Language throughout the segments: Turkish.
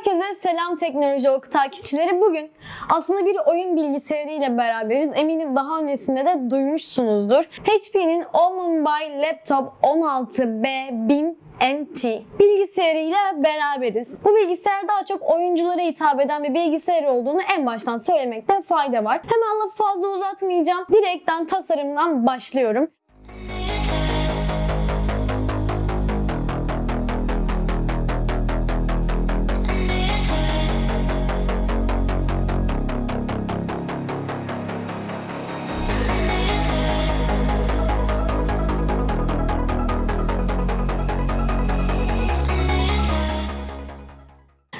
Herkese selam teknoloji oku takipçileri. Bugün aslında bir oyun bilgisayarı ile beraberiz. Eminim daha öncesinde de duymuşsunuzdur. HP'nin OMobile Laptop 16B1000 NT bilgisayarıyla beraberiz. Bu bilgisayar daha çok oyunculara hitap eden bir bilgisayar olduğunu en baştan söylemekte fayda var. Hemen lafı fazla uzatmayacağım. Direkten tasarımdan başlıyorum.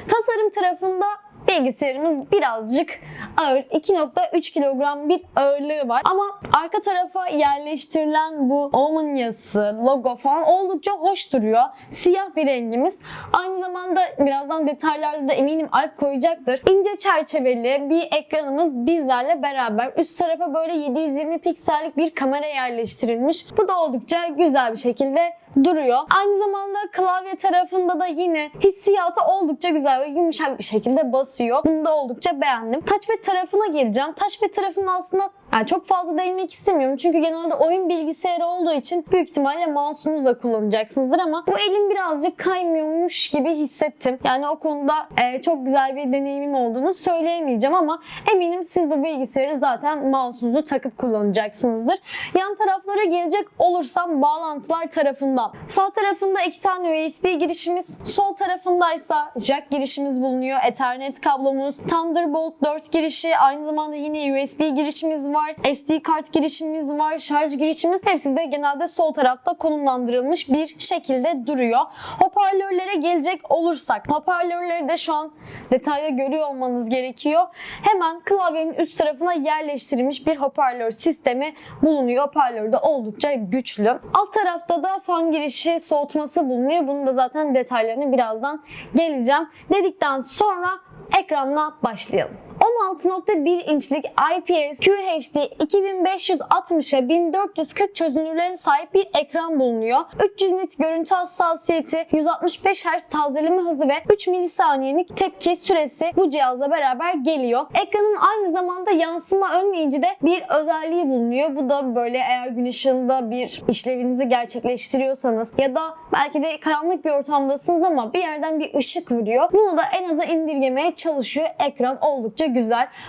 Tasarım tarafında bilgisayarımız birazcık ağır. 2.3 kilogram bir ağırlığı var. Ama arka tarafa yerleştirilen bu Omen yazısı, logo falan oldukça hoş duruyor. Siyah bir rengimiz. Aynı zamanda birazdan detaylarda da eminim Alp koyacaktır. İnce çerçeveli bir ekranımız bizlerle beraber. Üst tarafa böyle 720 piksellik bir kamera yerleştirilmiş. Bu da oldukça güzel bir şekilde duruyor. Aynı zamanda klavye tarafında da yine hissiyatı oldukça güzel ve yumuşak bir şekilde basıyor. Bunu da oldukça beğendim. Touchpad tarafına geleceğim. Touchpad tarafında aslında yani çok fazla değinmek istemiyorum. Çünkü genelde oyun bilgisayarı olduğu için büyük ihtimalle mouse'unuzla kullanacaksınızdır ama bu elim birazcık kaymıyormuş gibi hissettim. Yani o konuda e, çok güzel bir deneyimim olduğunu söyleyemeyeceğim ama eminim siz bu bilgisayarı zaten mouse'unuzu takıp kullanacaksınızdır. Yan taraflara gelecek olursam bağlantılar tarafından. Sağ tarafında iki tane USB girişimiz, sol tarafındaysa jack girişimiz bulunuyor. Ethernet kablomuz, Thunderbolt 4 girişi, aynı zamanda yine USB girişimiz var. SD kart girişimiz var, şarj girişimiz. Hepsi de genelde sol tarafta konumlandırılmış bir şekilde duruyor. Hoparlörlere gelecek olursak, hoparlörleri de şu an detayda görüyor olmanız gerekiyor. Hemen klavyenin üst tarafına yerleştirilmiş bir hoparlör sistemi bulunuyor. Hoparlör de oldukça güçlü. Alt tarafta da fan girişi soğutması bulunuyor. Bunun da zaten detaylarını birazdan geleceğim. Dedikten sonra ekranla başlayalım. 16.1 inçlik IPS QHD 2560'a 1440 çözünürlüğe sahip bir ekran bulunuyor. 300 nit görüntü hassasiyeti, 165 Hz tazeleme hızı ve 3 milisaniyelik tepki süresi bu cihazla beraber geliyor. Ekranın aynı zamanda yansıma önleyici de bir özelliği bulunuyor. Bu da böyle eğer gün ışığında bir işlevinizi gerçekleştiriyorsanız ya da belki de karanlık bir ortamdasınız ama bir yerden bir ışık vuruyor. Bunu da en aza indirgemeye çalışıyor. Ekran oldukça güzel.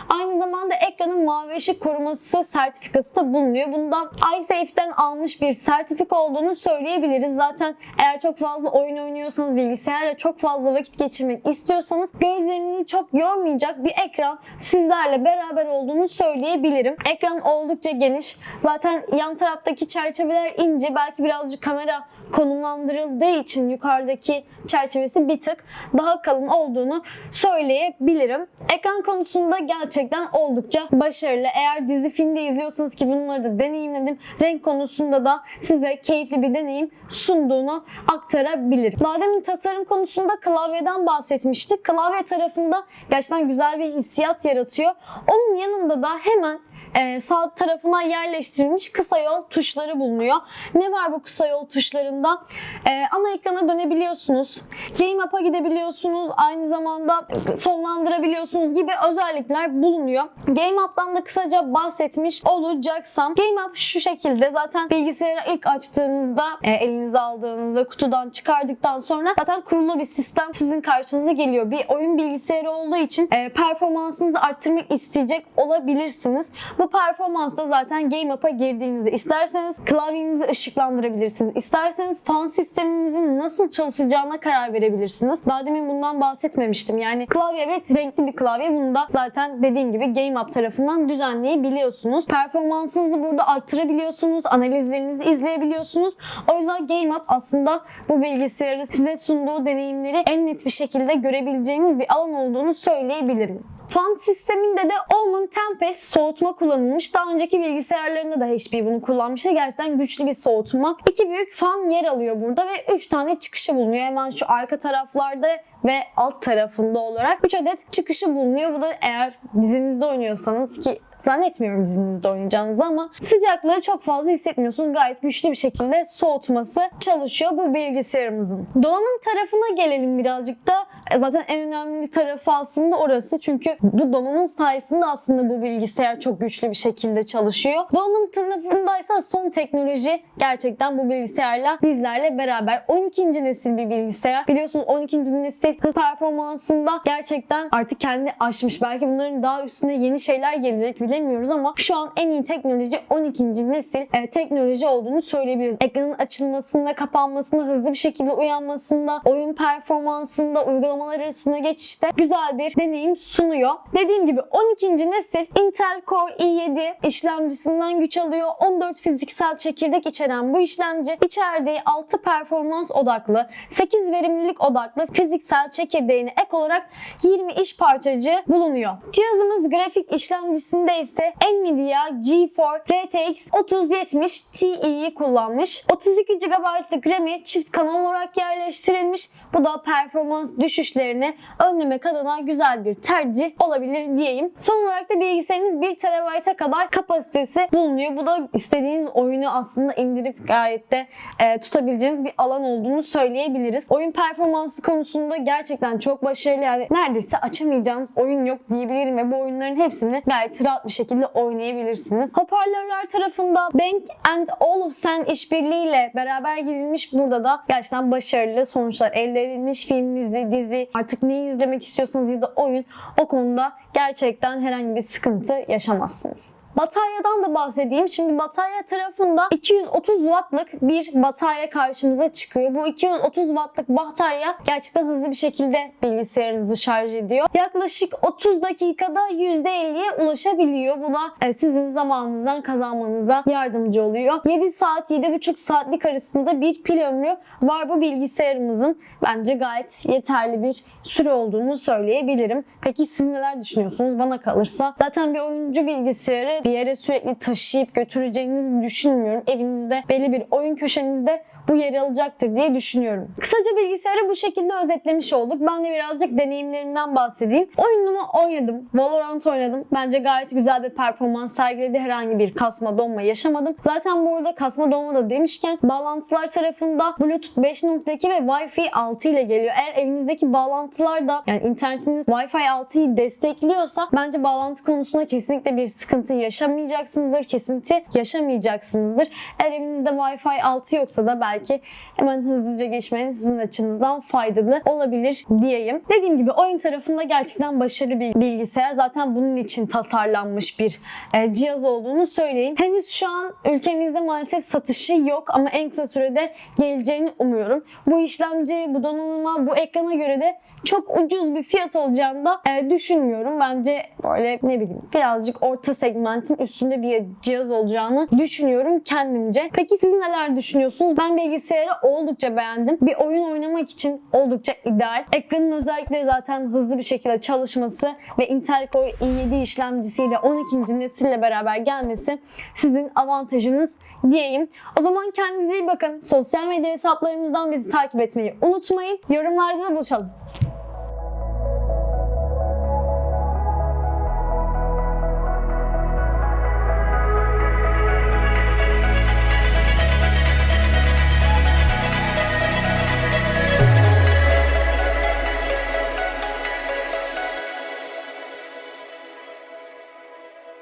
Aynı zamanda ekranın mavi ışık koruması sertifikası da bulunuyor. Bundan iSafe'den almış bir sertifika olduğunu söyleyebiliriz. Zaten eğer çok fazla oyun oynuyorsanız, bilgisayarla çok fazla vakit geçirmek istiyorsanız gözlerinizi çok yormayacak bir ekran sizlerle beraber olduğunu söyleyebilirim. Ekran oldukça geniş. Zaten yan taraftaki çerçeveler ince. Belki birazcık kamera konumlandırıldığı için yukarıdaki çerçevesi bir tık daha kalın olduğunu söyleyebilirim. Ekran konusunda gerçekten oldukça başarılı. Eğer dizi filmde izliyorsanız ki bunları da deneyimledim. Renk konusunda da size keyifli bir deneyim sunduğunu aktarabilirim. Daha tasarım konusunda klavyeden bahsetmiştik. Klavye tarafında gerçekten güzel bir hissiyat yaratıyor. Onun yanında da hemen e, sağ tarafına yerleştirilmiş kısa yol tuşları bulunuyor. Ne var bu kısa yol tuşlarında? E, ana ekrana dönebiliyorsunuz. Game App'a gidebiliyorsunuz. Aynı zamanda sonlandırabiliyorsunuz gibi özellikler bulunuyor. Game App'tan da kısaca bahsetmiş olacaksam Game App şu şekilde zaten bilgisayarı ilk açtığınızda e, elinize aldığınızda kutudan çıkardıktan sonra zaten kurulu bir sistem sizin karşınıza geliyor. Bir oyun bilgisayarı olduğu için e, performansınızı arttırmak isteyecek olabilirsiniz. Bu performans da zaten Game App'a girdiğinizde isterseniz klavyenizi ışıklandırabilirsiniz. İsterseniz fan sisteminizin nasıl çalışacağına karar verebilirsiniz. Daha demin bundan bahsetmemiştim. Yani klavye evet renkli bir klavye. Bunu da zaten dediğim gibi Game App tarafından düzenleyebiliyorsunuz. Performansınızı burada arttırabiliyorsunuz. Analizlerinizi izleyebiliyorsunuz. O yüzden Game App aslında bu bilgisayarı size sunduğu deneyimleri en net bir şekilde görebileceğiniz bir alan olduğunu söyleyebilirim. Fan sisteminde de Omen Tempest soğutma kullanılmış. Daha önceki bilgisayarlarında da HP bunu kullanmıştı. Gerçekten güçlü bir soğutma. İki büyük fan yer alıyor burada ve üç tane çıkışı bulunuyor. Hemen şu arka taraflarda ve alt tarafında olarak 3 adet çıkışı bulunuyor. Bu da eğer dizinizde oynuyorsanız ki Zannetmiyorum dizinizde oynayacağınızı ama sıcaklığı çok fazla hissetmiyorsunuz. Gayet güçlü bir şekilde soğutması çalışıyor bu bilgisayarımızın. Donanım tarafına gelelim birazcık da. E, Zaten en önemli tarafı aslında orası. Çünkü bu donanım sayesinde aslında bu bilgisayar çok güçlü bir şekilde çalışıyor. Donanım tarafındaysa son teknoloji gerçekten bu bilgisayarla bizlerle beraber. 12. nesil bir bilgisayar. Biliyorsunuz 12. nesil hız performansında gerçekten artık kendini aşmış. Belki bunların daha üstüne yeni şeyler gelecek bilemiyoruz ama şu an en iyi teknoloji 12. nesil e, teknoloji olduğunu söyleyebiliriz. Ekranın açılmasında, kapanmasında, hızlı bir şekilde uyanmasında, oyun performansında, uygulamalar arasında geçişte güzel bir deneyim sunuyor. Dediğim gibi 12. nesil Intel Core i7 işlemcisinden güç alıyor. 14 fiziksel çekirdek içeren bu işlemci içerdiği 6 performans odaklı, 8 verimlilik odaklı fiziksel çekirdeğine ek olarak 20 iş parçacığı bulunuyor. Cihazımız grafik işlemcisinde ise Nvidia GeForce RTX 3070 Ti'yi kullanmış. 32 GB'lık RAM'i çift kanal olarak yerleştirilmiş. Bu da performans düşüşlerini önlemek adına güzel bir tercih olabilir diyeyim. Son olarak da bilgisayarımız 1 TB'a kadar kapasitesi bulunuyor. Bu da istediğiniz oyunu aslında indirip gayet de e, tutabileceğiniz bir alan olduğunu söyleyebiliriz. Oyun performansı konusunda gerçekten çok başarılı. Yani neredeyse açamayacağınız oyun yok diyebilirim ve bu oyunların hepsini gayet rahat bir şekilde oynayabilirsiniz. Hoparlörler tarafında Bank and Olufsen işbirliğiyle beraber gidilmiş. Burada da gerçekten başarılı sonuçlar elde edilmiş. Film, müziği, dizi artık neyi izlemek istiyorsanız ya da oyun o konuda gerçekten herhangi bir sıkıntı yaşamazsınız. Bataryadan da bahsedeyim. Şimdi batarya tarafında 230 wattlık bir batarya karşımıza çıkıyor. Bu 230 wattlık batarya gerçekten hızlı bir şekilde bilgisayarınızı şarj ediyor. Yaklaşık 30 dakikada %50'ye ulaşabiliyor. Bu da e, sizin zamanınızdan kazanmanıza yardımcı oluyor. 7 saat, 7,5 saatlik arasında bir pil ömrü var bu bilgisayarımızın. Bence gayet yeterli bir süre olduğunu söyleyebilirim. Peki siz neler düşünüyorsunuz? Bana kalırsa zaten bir oyuncu bilgisayarı bir yere sürekli taşıyıp götüreceğinizi düşünmüyorum. Evinizde belli bir oyun köşenizde bu yeri alacaktır diye düşünüyorum. Kısaca bilgisayarı bu şekilde özetlemiş olduk. Ben de birazcık deneyimlerimden bahsedeyim. Oyunumu oynadım. Valorant oynadım. Bence gayet güzel bir performans sergiledi. Herhangi bir kasma donma yaşamadım. Zaten burada kasma donma da demişken bağlantılar tarafında Bluetooth 5.2 ve Wi-Fi 6 ile geliyor. Eğer evinizdeki bağlantılar da yani internetiniz Wi-Fi 6'yı destekliyorsa bence bağlantı konusunda kesinlikle bir sıkıntı yaşamayacaksınızdır. Kesinti yaşamayacaksınızdır. Eğer evinizde Wi-Fi 6 yoksa da belki hemen hızlıca geçmeniz sizin açınızdan faydalı olabilir diyeyim. Dediğim gibi oyun tarafında gerçekten başarılı bir bilgisayar. Zaten bunun için tasarlanmış bir e, cihaz olduğunu söyleyeyim. Henüz şu an ülkemizde maalesef satışı yok ama en kısa sürede geleceğini umuyorum. Bu işlemci, bu donanıma, bu ekrana göre de çok ucuz bir fiyat olacağını da e, düşünmüyorum. Bence böyle ne bileyim birazcık orta segmentin üstünde bir cihaz olacağını düşünüyorum kendimce. Peki siz neler düşünüyorsunuz? Ben bilgisayarı oldukça beğendim. Bir oyun oynamak için oldukça ideal. Ekranın özellikleri zaten hızlı bir şekilde çalışması ve Intel Core i7 işlemcisiyle 12. nesille beraber gelmesi sizin avantajınız diyeyim. O zaman kendinize iyi bakın. Sosyal medya hesaplarımızdan bizi takip etmeyi unutmayın. Yorumlarda da buluşalım.